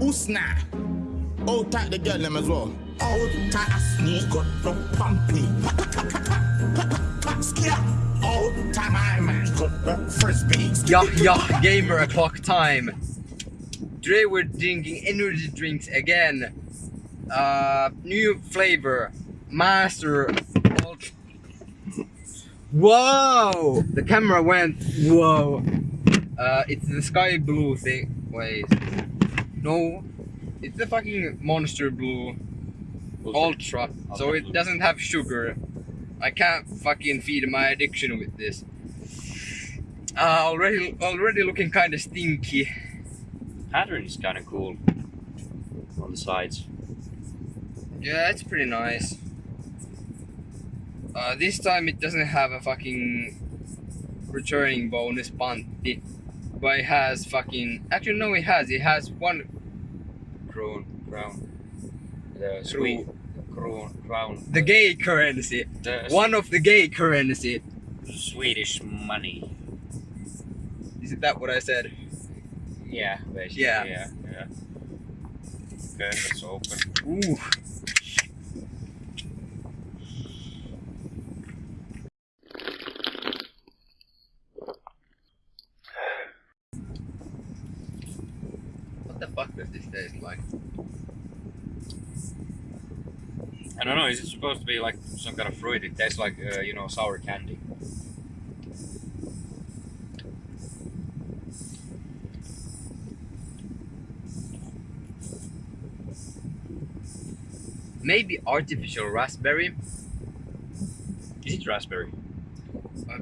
Usna. Hold tight the girl them as well. Hold tight a sneak got no pumpy. Hold tight my man got the frisbee. Yeah, yeah, gamer o'clock time. Today we're drinking energy drinks again. Uh, new flavor, Master. Whoa! The camera went. Whoa! Uh, it's the sky blue thing. Wait. No, it's the fucking Monster Blue Ultra. So it doesn't have sugar. I can't fucking feed my addiction with this. Uh, already, already looking kind of stinky. Pattern is kind of cool on the sides. Yeah, it's pretty nice. Uh, this time it doesn't have a fucking returning bonus panty, but it has fucking. Actually, no, it has. It has one crown. Crown. The sweet crown, crown. The gay currency. The One of the gay currency. Swedish money. Is that what I said? Yeah, basically. Yeah. Yeah. yeah. Okay, let's open. Ooh. The fuck does this taste like? I don't know. Is it supposed to be like some kind of fruit? It tastes like uh, you know sour candy. Maybe artificial raspberry. Is it raspberry? Uh,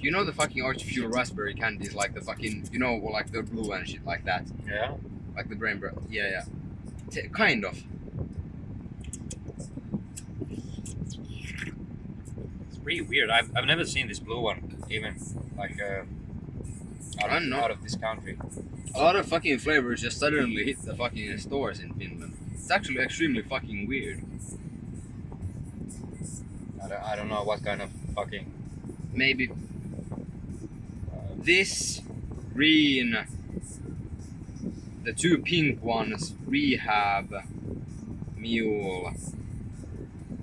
you know the fucking artificial raspberry candies, like the fucking, you know, like the blue and shit like that, Yeah. Like the brain bread. Yeah, yeah. T- kind of. It's pretty weird. I've, I've never seen this blue one, even like uh, out, I of, know. out of this country. A lot of fucking flavors just suddenly hit the fucking stores in Finland. It's actually extremely fucking weird. I don't, I don't know what kind of fucking. Maybe Uh, this green, the two pink ones, rehab, mule.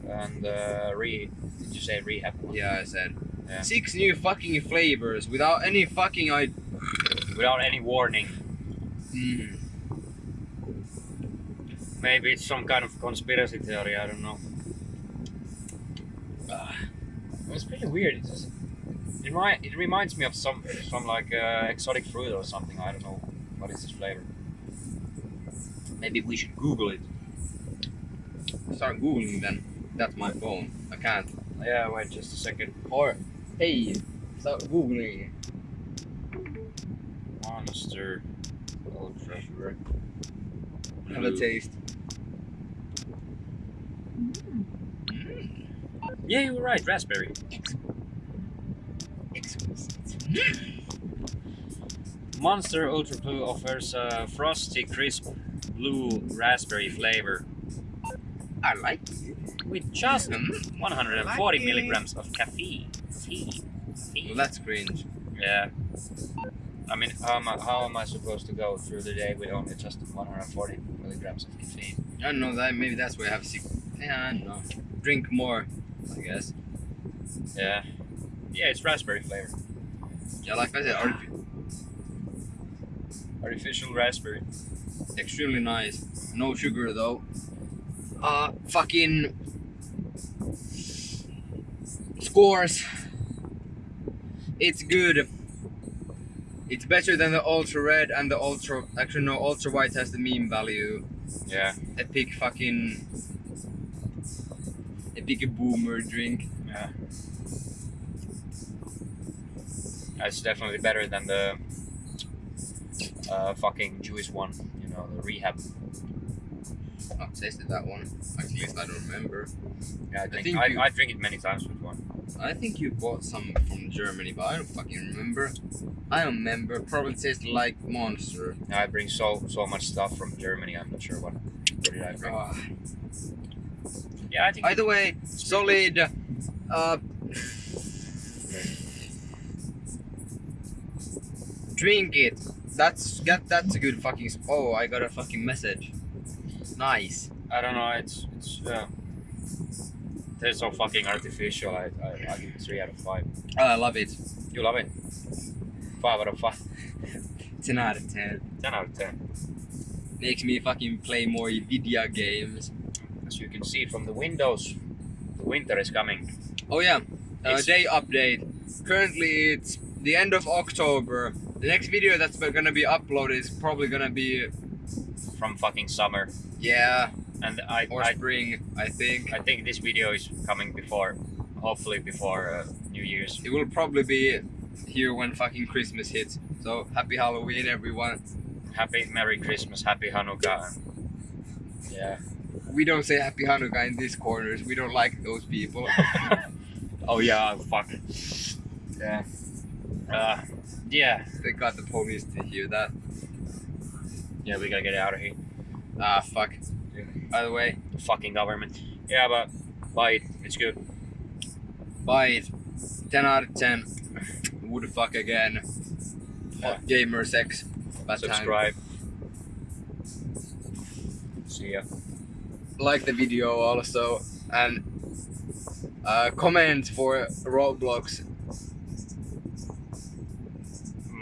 and uh, re. Did you say rehab? Yeah, I said. Yeah. Six new fucking flavors without any fucking I. Without any warning. Mm. Maybe it's some kind of conspiracy theory. I don't know. Ah. It's pretty weird. It's just, it, remi- it reminds me of some some like uh, exotic fruit or something. I don't know what is this flavor. Maybe we should Google it. Start googling then. That's my phone. I can't. Yeah, wait just a second. Or hey, start googling. Monster Ultra. Have a taste. Mm. Yeah, you were right. Raspberry. Monster Ultra Blue offers a frosty, crisp blue raspberry flavor I like it. with just Mm. 140 Like milligrams of caffeine. Tea. Tea. Well, that's cringe. Yeah. I mean, how am I, how am I supposed to go through the day with only just 140 milligrams of caffeine? I don't know that. Maybe that's why I have sick. Yeah, I don't know. Drink more, I guess. Yeah. Yeah, it's raspberry flavor. Yeah, like I said, artifi- Artificial raspberry. Extremely nice. No sugar though. Uh, fucking scores. It's good. It's better than the ultra red and the ultra. Actually, no, ultra white has the meme value. Yeah. Epic fucking. Epic boomer drink. Yeah. It's definitely better than the uh, fucking Jewish one, the rehab. I've tasted that one. At least I don't remember. Yeah, I, drink, think I, you- I drink it many times with one. I think you bought some from Germany, but I don't fucking remember. I don't remember. Probably tastes like Monster. I bring so so much stuff from Germany. I'm not sure what. What did I bring? Ah. yeah, I think. Either way, solid. Uh, drink it. That's get that's a good fucking. Oh, I got a fucking message. Nice. I don't know. It's it's. Uh, they're so fucking artificial. I, I I give it three out of five. Oh, I love it. You love it. Five out of five. Ten out of ten. Ten out of ten. Makes me fucking play more video games. As you can see from the windows, the winter is coming. Oh yeah. Uh, day update. Currently it's the end of October. The next video that's gonna be uploaded is probably gonna be From fucking summer, yeah and I or I, spring I think. I think this video is coming before, hopefully before uh, New Year's. It will probably be here when fucking Christmas hits. So happy Halloween everyone. Happy Merry Christmas, Happy Hanukkah. Yeah. We don't say happy Hanukkah in these corners. We don't like those people. oh yeah, fuck. Yeah. Uh, yeah. they got the police to hear that. Yeah, we gotta get out of here. Ah fuck. By the way, The fucking government. Yeah, but buy it. It's good. buy it. 10 out of 10. Would fuck again. Hot gamer sex. Bad time. Subscribe. See ya. like the video also and uh, comment for Roblox.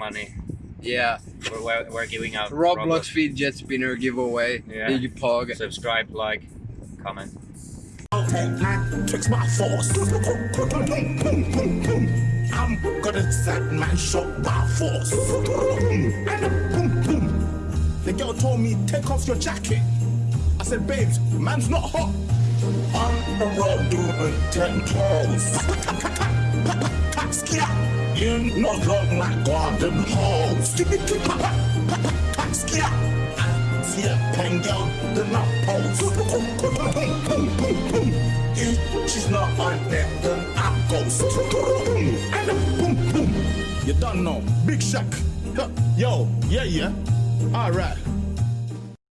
Money. Yeah, We're, we're, we're giving out Roblox fidget spinner giveaway. Yeah. Big pog. Subscribe, like, comment. Okay, man, tricks my force. I'm gonna set man shot by force. And then boom, boom. The girl told me, take off your jacket. I said, babes, man's not hot. On the road doing ten toes. You not long like garden hose. See a pen girl, the. If she's not on it, then I ghost. And boom, boom. You don't know. Big Shaq. Yo, yeah, yeah. Alright.